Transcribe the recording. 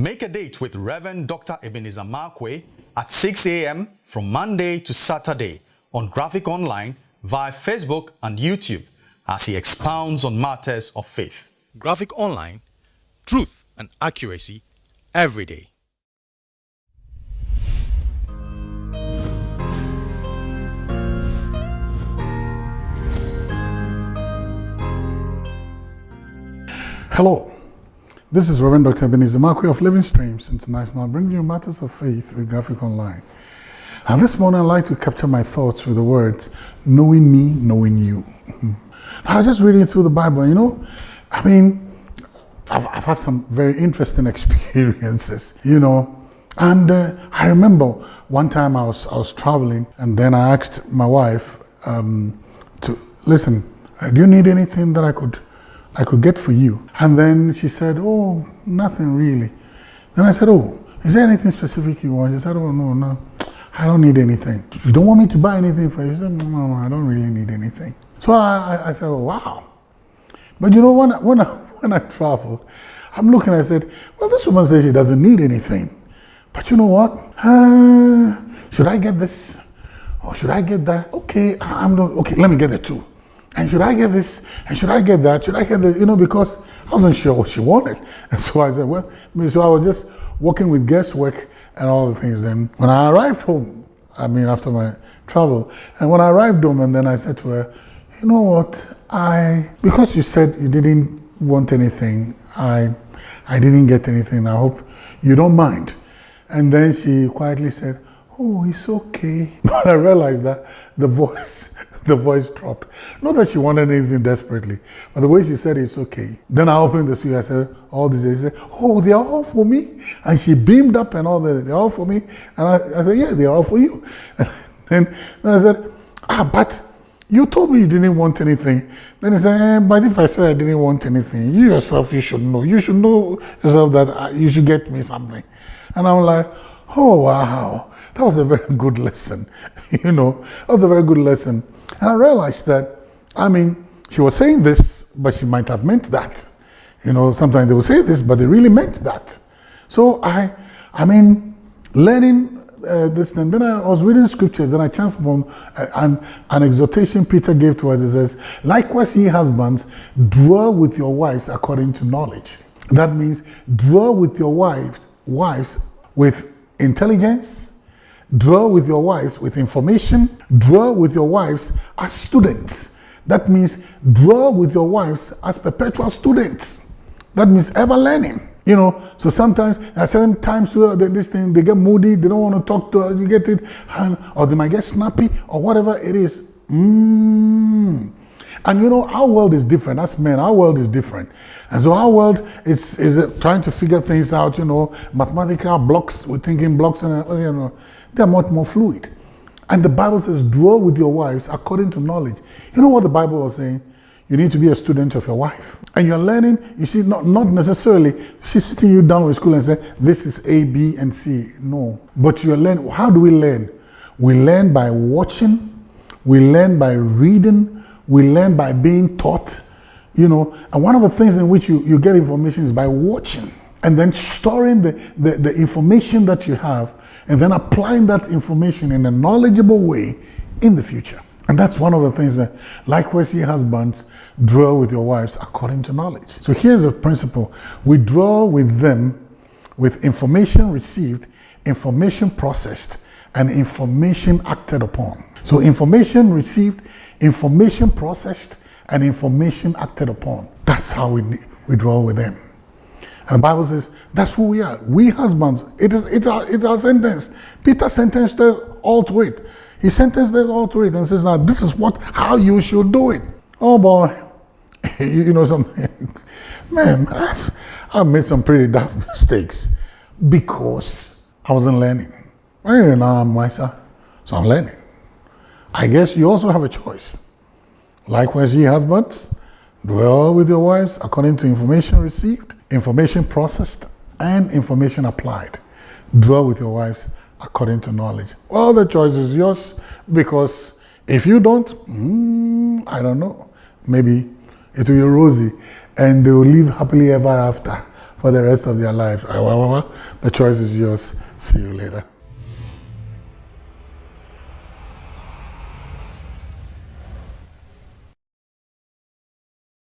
Make a date with Reverend Dr. Ebenezer Markwei at 6 a.m. from Monday to Saturday on Graphic Online via Facebook and YouTube as he expounds on matters of faith. Graphic Online, truth and accuracy every day. Hello, this is Reverend Dr. Ebenezer Markwei of Living Streams International, bringing you matters of faith with Graphic Online. And this morning I'd like to capture my thoughts with the words, knowing me, knowing you. I was just reading through the Bible, you know, I mean, I've, I've had some very interesting experiences, you know, and uh, I remember one time I was, I was traveling and then I asked my wife um, to, listen, do you need anything that I could, I could get for you? And then she said, oh, nothing really. Then I said, oh, is there anything specific you want? She said, oh, no, no, I don't need anything. You don't want me to buy anything for you? She said, no, no, I don't really need anything. So I, I said, oh, wow. But you know, when I, when, I, when I travel, I'm looking, I said, well, this woman says she doesn't need anything. But you know what? Uh, should I get this? Or should I get that? Okay, I'm not, okay, let me get the two. And should I get this? And should I get that? Should I get this? you know, because I wasn't sure what she wanted. And so I said, well, so I was just working with guesswork and all the things. And when I arrived home, I mean, after my travel, and when I arrived home, and then I said to her, you know what, I, because you said you didn't want anything, I, I didn't get anything, I hope you don't mind. And then she quietly said, oh, it's okay. But I realized that the voice, the voice dropped. Not that she wanted anything desperately, but the way she said it's okay. Then I opened the suit, I said, all these she said, oh, they're all for me. And she beamed up and all that, they're all for me. And I, I said, yeah, they're all for you. and then I said, ah, but you told me you didn't want anything. Then he said, eh, but if I said I didn't want anything, you yourself, you should know. You should know yourself that uh, you should get me something. And I'm like, oh, wow, that was a very good lesson. you know, that was a very good lesson. And I realized that, I mean, she was saying this, but she might have meant that. You know, sometimes they will say this, but they really meant that. So I, I mean, learning uh, this and then I was reading scriptures, then I chanced uh, an, an exhortation Peter gave to us. It says, Likewise, ye husbands, dwell with your wives according to knowledge. That means dwell with your wives, wives with intelligence, dwell with your wives with information, dwell with your wives as students. That means dwell with your wives as perpetual students. That means ever learning. You know, so sometimes at certain times this thing they get moody, they don't want to talk to you get it, or they might get snappy or whatever it is. Mm. And you know, our world is different. As men, our world is different. And so our world is, is uh, trying to figure things out, you know, mathematical blocks, we're thinking blocks, and, uh, you know, they're much more fluid. And the Bible says, dwell with your wives according to knowledge. You know what the Bible was saying? You need to be a student of your wife. And you're learning, you see, not, not necessarily she's sitting you down with school and say, this is A, B, and C. No. But you're learning. How do we learn? We learn by watching, we learn by reading, we learn by being taught. You know, and one of the things in which you, you get information is by watching and then storing the, the, the information that you have and then applying that information in a knowledgeable way in the future. And that's one of the things that, likewise, ye husbands, dwell with your wives according to knowledge. So here's a principle. We dwell with them with information received, information processed, and information acted upon. So information received, information processed, and information acted upon. That's how we, we dwell with them. And the Bible says that's who we are. We husbands. It is it our, it's our sentence. Peter sentenced us all to it. He sentenced them all to it and says, now this is what how you should do it. Oh boy, you know something? Man, I've, I've made some pretty daft mistakes because I wasn't learning. I'm wiser, so I'm learning. I guess you also have a choice. Likewise, ye husbands, dwell with your wives according to information received, information processed, and information applied. Dwell with your wives according to knowledge. Well, the choice is yours because if you don't, mm, I don't know, maybe it will be rosy and they will live happily ever after. for the rest of their lives. The choice is yours. See you later.